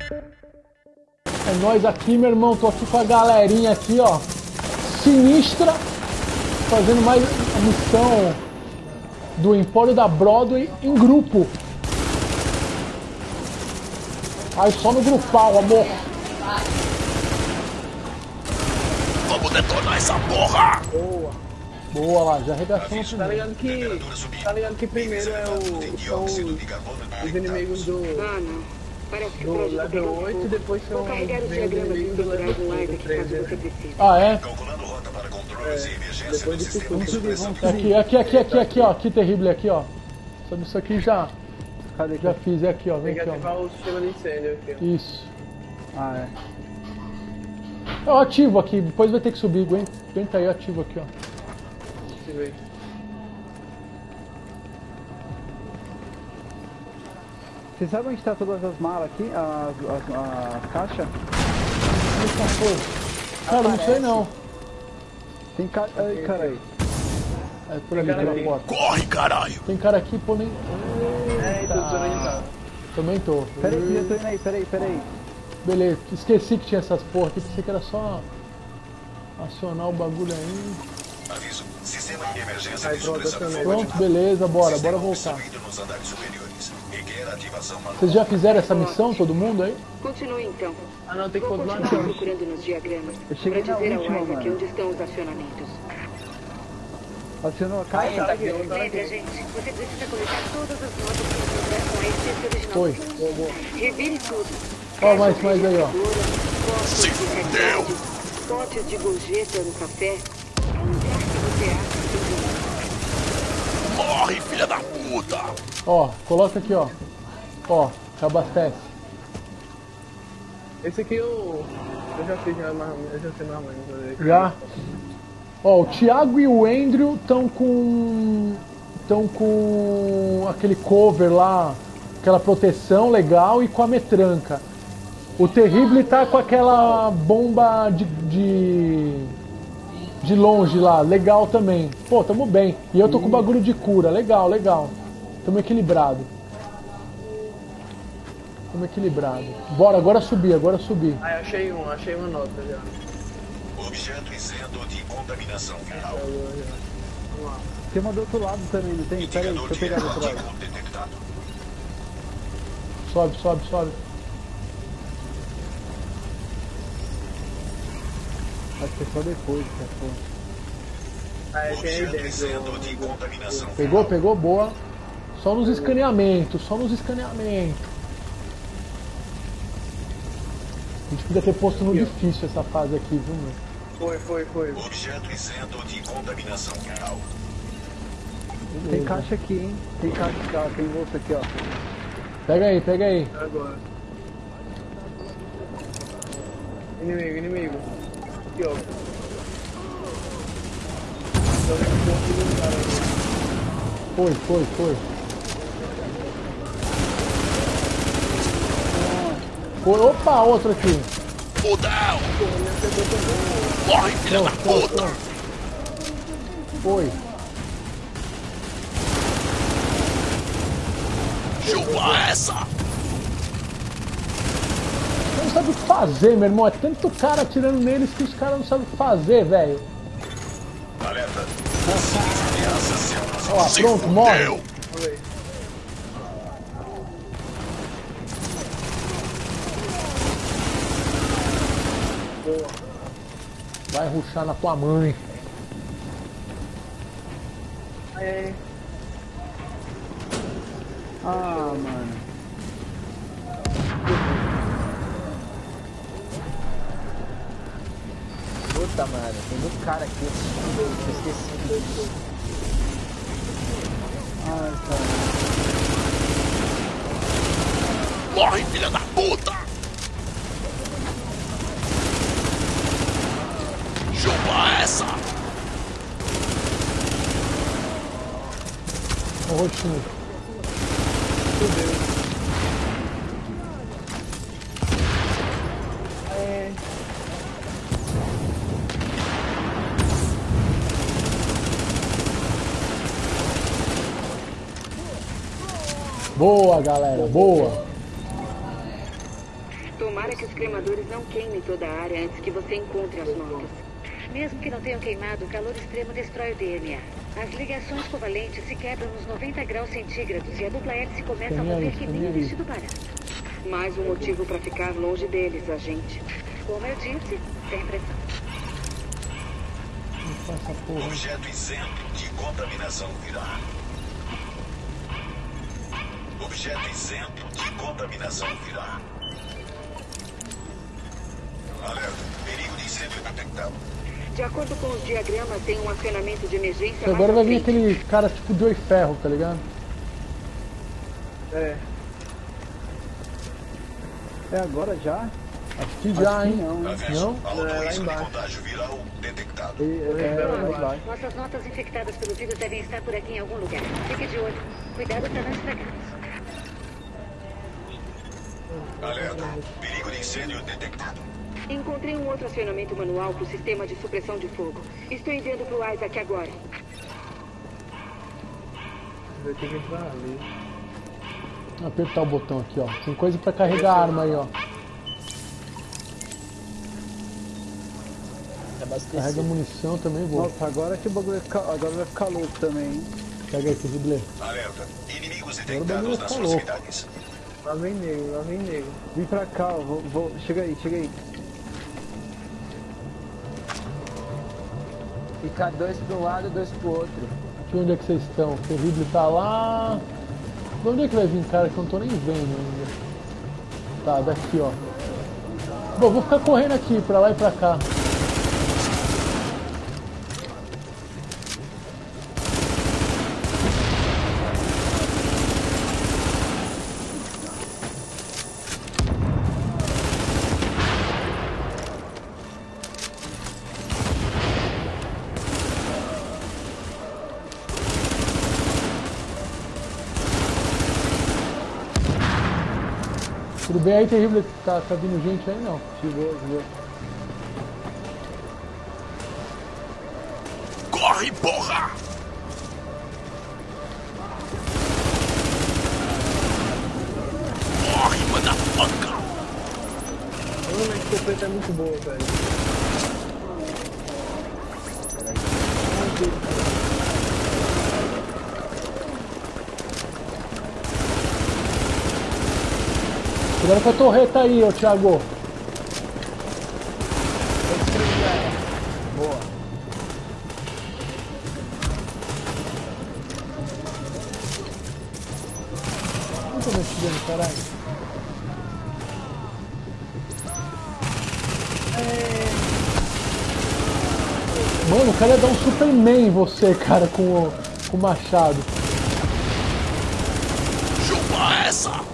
É nós aqui, meu irmão. Tô aqui com a galerinha aqui, ó. Sinistra. Fazendo mais a missão do Empório da Broadway em grupo. Aí só no grupal, amor. Vamos detonar essa porra! Boa. Boa lá, já arregaçamos Tá ligado que. Tá ligado que primeiro é o. São os, os inimigos do. Ah, não. Parece que o do projeto level pegou 8 e fogo. depois são Vou carregar os diagramas do level no live aqui 3, caso você precise. Ah, é? Calculando rota para controles É, e emergência depois do de sistema tudo. de supressão. Aqui, aqui, aqui, aqui, aqui, ó. Aqui, terrível, aqui, ó. Sobre isso aqui já, Cadê? já fiz. É aqui, ó. Vem Tem que aqui, ó. ativar o sistema de incêndio aqui. ó. Isso. Ah, é. Eu ativo aqui, depois vai ter que subir. Aguenta, aguenta aí, eu ativo aqui, ó. Se vê. Você sabe onde tá todas as malas aqui? As, as, as caixas? Cara, não sei não. Tem ca... Ai, caralho. É por ali, cara pela porta. Corre, caralho! Tem cara aqui, pô, nem. É, então desorientado. Também tô. Peraí, já tô indo aí, peraí, peraí. Beleza, esqueci que tinha essas porra aqui, pensei que era só acionar o bagulho aí. Aviso. Sistema de emergência de pronto, beleza, bora, Sistema bora voltar. nos andares superiores. Vocês já fizeram essa missão, todo mundo aí? Continue então. Ah não, tem que Vou continuar não. procurando nos diagramas Eu cheguei na dizer ao última, Isaac mano. onde estão os acionamentos. Acionou a caixa? tá aqui, gente, você precisa coletar todas as notas que encontrar com a essência original. Foi. Revire tudo. Ó, mais, mais aí, ó. Se fudeu. Potes de gorjeta no café. Onde Morre, filha da puta! Ó, coloca aqui, ó. Ó, abastece. Esse aqui eu. Eu já fiz já. Eu já sei mais ou menos. fazer. Já. Ó, o Thiago e o Andrew estão com. estão com aquele cover lá, aquela proteção legal e com a metranca. O Terrible tá com aquela bomba de, de. de longe lá, legal também. Pô, tamo bem. E eu tô com bagulho de cura, legal, legal. Tamo equilibrado. Tamo equilibrado. Bora, agora subir, agora subir. Aí achei um, achei uma nota já. Objeto isento de contaminação viral. Vamos lá. Tem uma do outro lado também, não tem? Peraí, Indicador deixa eu pegar do outro lado. Sobe, sobe, sobe. Acho que é só depois, cara. pô. Aí tem aí Objeto dentro. isento de contaminação Pegou, pegou, boa. Só nos escaneamentos, só nos escaneamentos. A gente podia ter posto no difícil essa fase aqui, viu, meu? Foi, foi, foi. Objeto isento de contaminação viral. Tem caixa aqui, hein? Tem caixa aqui, ó. Tem bolsa aqui, ó. Pega aí, pega aí. Agora. Inimigo, inimigo. Aqui, ó. Foi, foi, foi. Foi, opa, outro aqui. Fudeu! Corre, filha da puta! Foi. Chupa essa! Não sabe o que fazer, meu irmão. É tanto cara atirando neles que os caras não sabem o que fazer, velho. Alerta. Ó, pronto, morre. Vai ruxar na tua mãe. Aí, Ah, mano. Puta, mano, tem muito cara aqui. Eu esqueci. Ai, cara. Morre, filha da puta! Chupa essa! Roxinho. Boa, galera, boa. Tomara que os cremadores não queimem toda a área antes que você encontre as notas. Mesmo que não tenham queimado, o calor extremo destrói o DNA. As ligações covalentes se quebram nos 90 graus centígrados e a dupla hélice começa a Escaneia mover que nem um vestido barato. Mais um motivo para ficar longe deles, agente. Como eu disse, sem pressão. Não essa porra. Objeto isento de contaminação viral. Objeto isento de contaminação viral. Detectado. De acordo com os diagramas, tem um acionamento de emergência Agora vai vir aquele cara tipo de oi ferro, tá ligado? É. É agora já? Acho que já, Acho que hein? não, hein? Aviso. Não? Alto É, lá risco de embaixo. contágio viral detectado. E, é, Não, lá não. embaixo. Nossas notas infectadas pelo vírus devem estar por aqui em algum lugar. Fique de olho. Cuidado para não estragá-los. Alerta. Perigo de incêndio detectado. Encontrei um outro acionamento manual para o sistema de supressão de fogo. Estou enviando para o Isaac agora. Vai ter que entrar ali. Apertar o botão aqui, ó. Tem coisa pra carregar a arma aí, ó. É Carrega munição também, vou. Nossa, agora que o bagulho vai ficar, agora vai ficar louco também, hein? Pega aí, Terrible. Alerta. Inimigos detectados tá nas louco. proximidades. Lá vem nego, lá vem nego. Vem pra cá, ó, vou, vou- chega aí, chega aí. Fica dois pra um lado, dois pro outro. Aqui onde é que vocês estão? O Terrible tá lá. De onde é que vai vir, cara? Que eu não tô nem vendo ainda. Tá, daqui, ó. Bom, vou ficar correndo aqui, pra lá e pra cá. Tudo bem aí, Terrible? Tá, tá vindo gente aí? Não. Chegou, chegou. Corre, porra! Corre, motherfucker! Mano, a escopeta é muito boa, velho. Cuidado com a torreta aí, ô Thiago. Boa. Tô mexendo, caralho. Mano, o cara ia dar um Superman em você, cara, com o, com o machado. Chupa essa!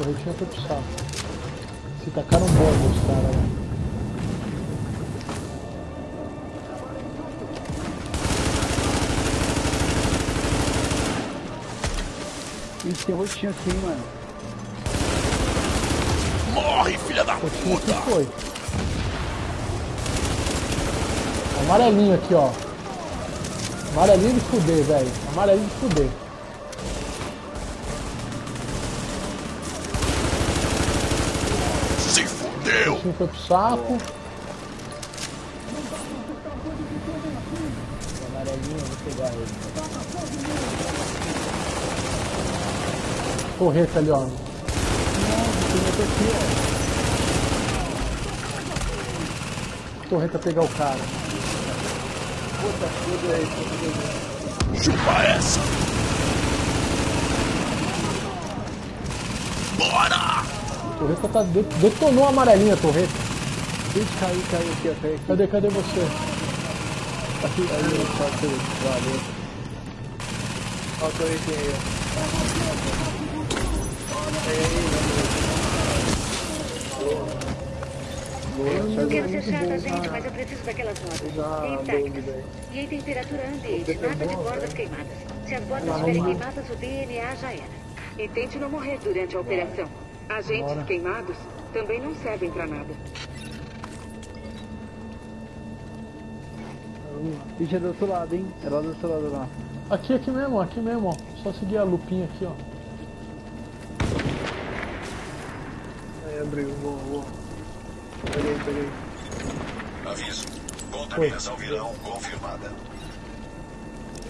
Torretinha foi pro saco. Se tacaram bomba os caras lá. Ih, tem roxinho aqui, mano. Morre, filha da Roxinha puta! que foi. Amarelinho aqui, ó. Amarelinho de fuder, velho. Amarelinho de fuder. Roxinho foi pro saco. Ele. Torreta ali, ó. Torreta pegar o cara. Chupa essa! Bora! Torreta tá de- detonou a amarelinha, torreta. Ixi, caiu, caiu aqui, ó, caiu aqui. Cadê, cadê você? Aqui, aí, aqui. Valeu. Ó, aí, tem aí, ó. não quero ser chata, gente, mas eu preciso daquelas notas. Já Intactas. E em temperatura ambiente, nada de bordas né? queimadas. Se as bordas estiverem queimadas, o DNA já era. E tente não morrer durante a operação. Agentes Bora. queimados também não servem pra nada. Ixi, é do outro lado, hein? É lá do outro lado lá. Aqui, aqui mesmo, aqui mesmo, ó. Só seguir a lupinha aqui, ó. Aí abriu, boa, boa. Peguei, peguei. Aviso. Contaminação viral confirmada.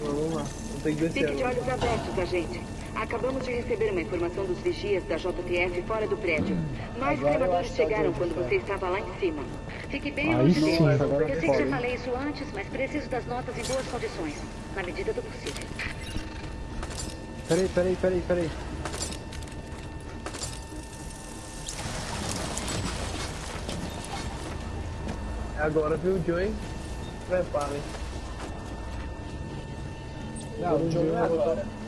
Vamos lá, vamos ter que descer Fique de olhos abertos, agente. Acabamos de receber uma informação dos vigias da JTF fora do prédio. Mais Agora cremadores que é o chegaram quando cara. você estava lá em cima. Fique bem Aí longe sim, deles. agora Eu sei que já falei isso antes, mas preciso das notas em boas condições. Na medida do possível. Peraí, peraí, peraí, peraí. É agora, viu, Joey? Preparem. Não, o é agora.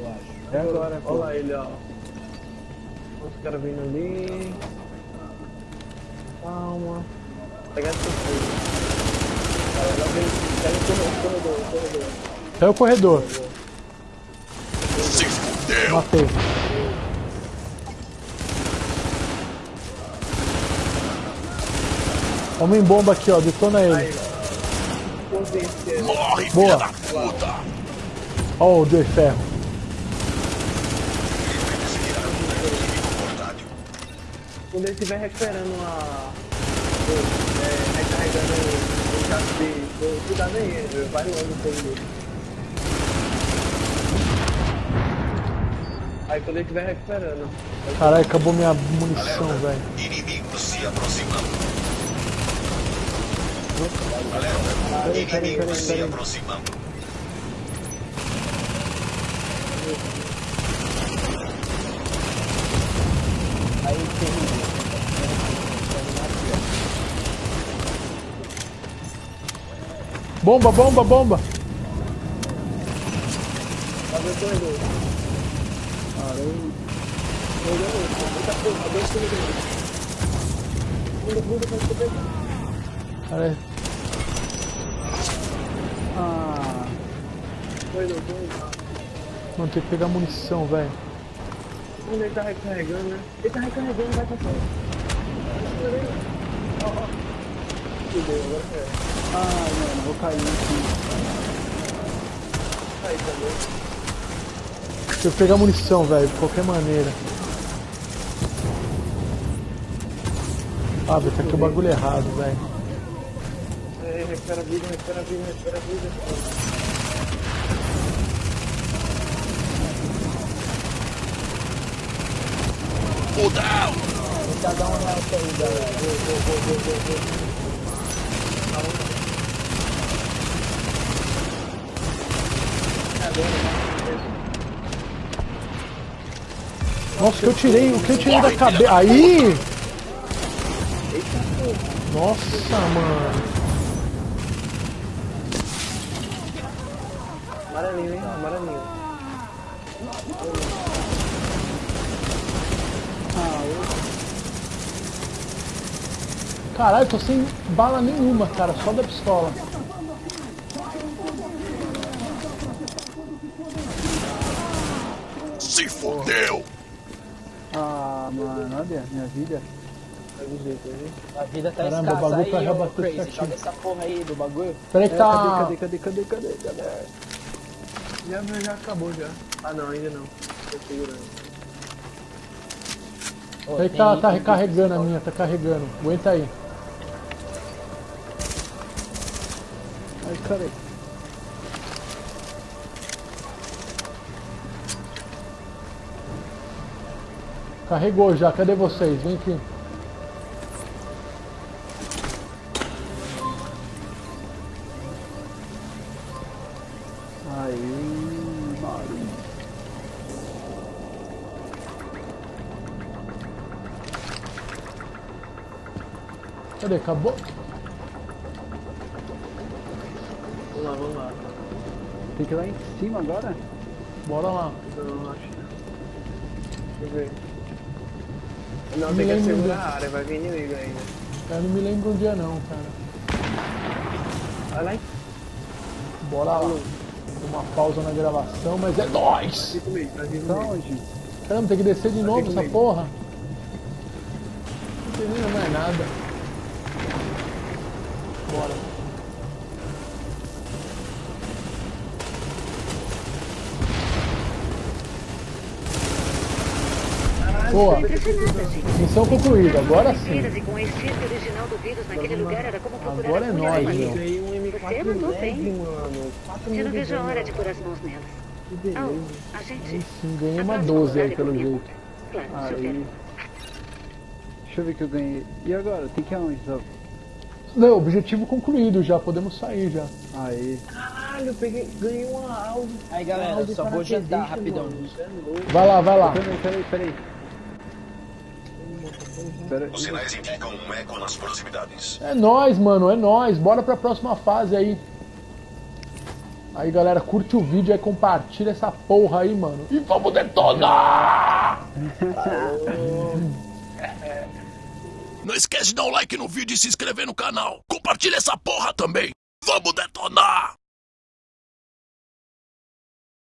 Eu acho. É agora, pô. Olha lá ele, ó. Os caras vindo ali. Calma. Pegar essa coisa. Pega o corredor, o corredor. Até o corredor. Se fudeu! Matei. Homem bomba aqui, ó. Detona ele. Morre, Boa. filha da puta! Ó o de ferro. Quando ele estiver recuperando a. É, recarregando o chassi, cuidado aí, ele vai logo no fogo dele. Aí quando ele estiver recuperando. Caralho, acabou minha munição, velho. Inimigos se aproximando. Alerta. Inimigos se aproximando. Bomba, bomba, bomba. Caralho. Ah. Mano, tem que pegar munição, velho. Ele tá recarregando, né? Ele tá recarregando, vai. Ó, ó. Fudeu, agora é. ai, mano, vou cair aqui. Aí também. Tem que pegar munição, velho, de qualquer maneira. Ah, velho, tá aqui o bagulho errado, velho. É, recupera a vida, recupera a vida, recupera a vida. Fudeu! Tentar dar uma nota aí, galera. Vou, vou, vou, vou, vou, Nossa, o que eu tirei, o que eu tirei da cabeça. Aí! Nossa, mano. Amarelinho, hein? Amarelinho. Caralho, tô sem bala nenhuma, cara, só da pistola. Se fudeu! Ah, mano, olha, minha vida. O. A vida tá Caramba, o escassa bagulho tá aí, já bateu Crazy. certinho. Joga essa porra aí do bagulho. Peraí que É, tá. cadê, cadê, cadê, cadê, cadê, galera? Já, já acabou já. Ah não, ainda não. Tô segurando. Peraí que tá, tá recarregando a minha, tá carregando. Aguenta aí. Ai, caralho. Carregou já, cadê vocês? Vem aqui. Aí, Mario. Cadê? Acabou? Vamos lá, vamos lá. Tem que ir lá em cima agora? Bora lá. Deixa eu ver. Não, tem que a área, vai vir inimigo ainda. Eu não me lembro onde é não, cara. Vai lá Bora lá. Uma pausa na gravação, mas é nóis! Então? Caramba, tem que descer de novo no essa porra. Não termina mais nada. Bora. Boa, gente. missão concluída, agora sim. Agora é nóis, meu. madeira. Ganhei Você M4 mandou leve, bem. mano. 4 Eu não vejo a hora de pôr as mãos nelas. Que beleza. Oh, a gente... Sim, ganhei uma próxima 12 aí, é pelo jeito. Claro, Aí. Deixa eu ver que eu ganhei. E agora? Tem que ir aonde? Zó? Não, objetivo concluído já, podemos sair já. Aí. Caralho, eu peguei, ganhei uma Audi. Aí, galera, Audi só vou jantar rapidão. mano. É. Vai lá, vai lá. Peraí, peraí, peraí. Os sinais indicam um eco nas proximidades. É nóis, mano, é nóis. Bora pra próxima fase aí. Aí, galera, curte o vídeo aí, compartilha essa porra aí, mano. E vamos detonar! Não esquece de dar um like no vídeo e se inscrever no canal. Compartilha essa porra também. Vamos detonar!